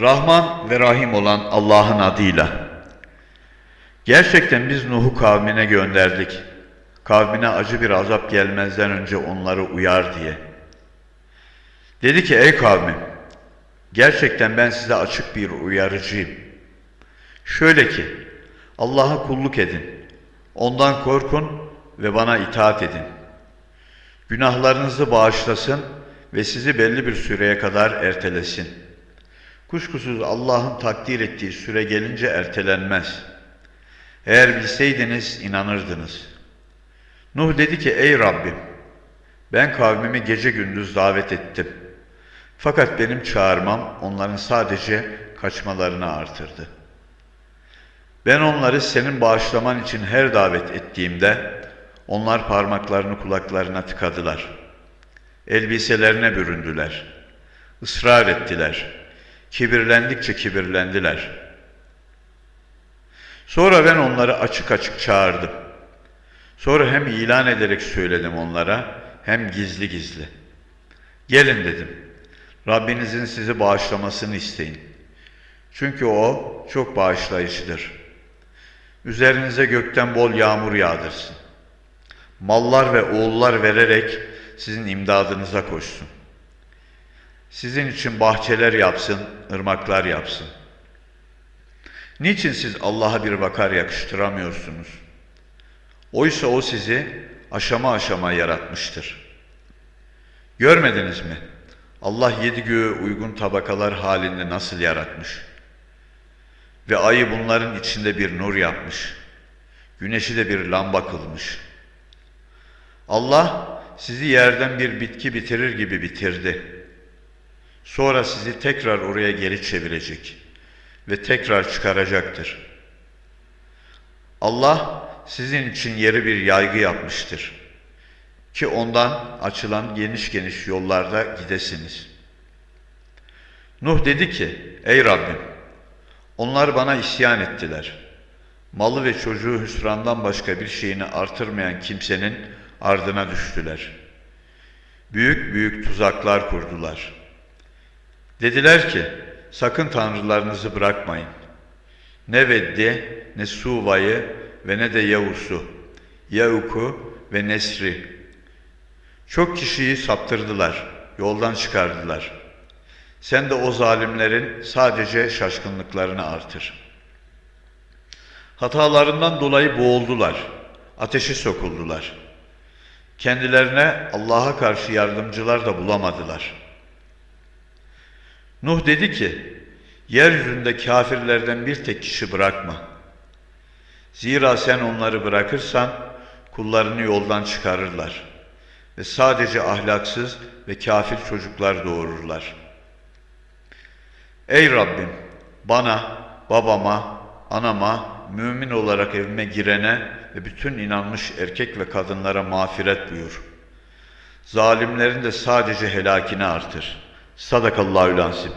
Rahman ve Rahim olan Allah'ın adıyla. Gerçekten biz Nuh'u kavmine gönderdik. Kavmine acı bir azap gelmezden önce onları uyar diye. Dedi ki ey kavmim, gerçekten ben size açık bir uyarıcıyım. Şöyle ki, Allah'a kulluk edin, ondan korkun ve bana itaat edin. Günahlarınızı bağışlasın ve sizi belli bir süreye kadar ertelesin. Kuşkusuz Allah'ın takdir ettiği süre gelince ertelenmez. Eğer bilseydiniz inanırdınız. Nuh dedi ki ey Rabbim ben kavmimi gece gündüz davet ettim. Fakat benim çağırmam onların sadece kaçmalarını artırdı. Ben onları senin bağışlaman için her davet ettiğimde onlar parmaklarını kulaklarına tıkadılar. Elbiselerine büründüler. Israr ettiler. Kibirlendikçe kibirlendiler. Sonra ben onları açık açık çağırdım. Sonra hem ilan ederek söyledim onlara hem gizli gizli. Gelin dedim. Rabbinizin sizi bağışlamasını isteyin. Çünkü o çok bağışlayıcıdır. Üzerinize gökten bol yağmur yağdırsın. Mallar ve oğullar vererek sizin imdadınıza koşsun. Sizin için bahçeler yapsın, ırmaklar yapsın. Niçin siz Allah'a bir vakar yakıştıramıyorsunuz? Oysa O sizi aşama aşama yaratmıştır. Görmediniz mi? Allah yedi göğü uygun tabakalar halinde nasıl yaratmış? Ve ayı bunların içinde bir nur yapmış. Güneşi de bir lamba kılmış. Allah sizi yerden bir bitki bitirir gibi bitirdi. Sonra sizi tekrar oraya geri çevirecek ve tekrar çıkaracaktır. Allah sizin için yeri bir yaygı yapmıştır ki ondan açılan geniş geniş yollarda gidesiniz. Nuh dedi ki, ey Rabbim, onlar bana isyan ettiler. Malı ve çocuğu hüsrandan başka bir şeyini artırmayan kimsenin ardına düştüler. Büyük büyük tuzaklar kurdular. Dediler ki, sakın tanrılarınızı bırakmayın. Ne Veddi, ne Suva'yı ve ne de Yavus'u, Yauk'u ve Nesri. Çok kişiyi saptırdılar, yoldan çıkardılar. Sen de o zalimlerin sadece şaşkınlıklarını artır. Hatalarından dolayı boğuldular, ateşe sokuldular. Kendilerine Allah'a karşı yardımcılar da bulamadılar. Nuh dedi ki, yeryüzünde kafirlerden bir tek kişi bırakma. Zira sen onları bırakırsan kullarını yoldan çıkarırlar ve sadece ahlaksız ve kafir çocuklar doğururlar. Ey Rabbim bana, babama, anama, mümin olarak evime girene ve bütün inanmış erkek ve kadınlara mağfiret buyur. Zalimlerin de sadece helakini artır. Sadakallahü lansim.